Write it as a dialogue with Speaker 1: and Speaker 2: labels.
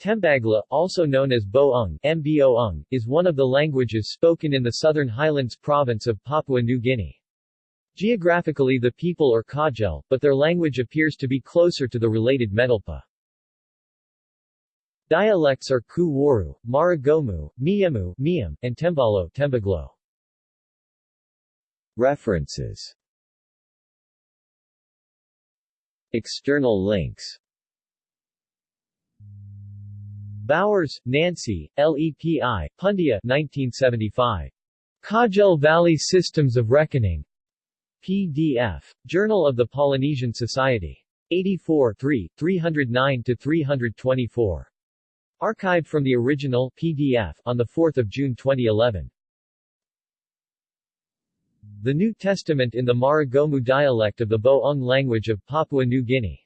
Speaker 1: Tembagla, also known as Bo-ung, Mbo-ung, is one of the languages spoken in the Southern Highlands province of Papua New Guinea. Geographically the people are Kaugel, but their language appears to be closer to the related Medlpa. Dialects are Ku Waru, Maragomu, Miemu, Miam, and Tembalo, Tembaglo. References External links Bowers, Nancy, LEPI, Pundia 1975. Kaugel Valley Systems of Reckoning. PDF. Journal of the Polynesian Society. 84 3, 309-324. Archived from the original PDF on 4 June 2011. The New Testament in the Maragomu dialect of the Bo-ung language of Papua New Guinea.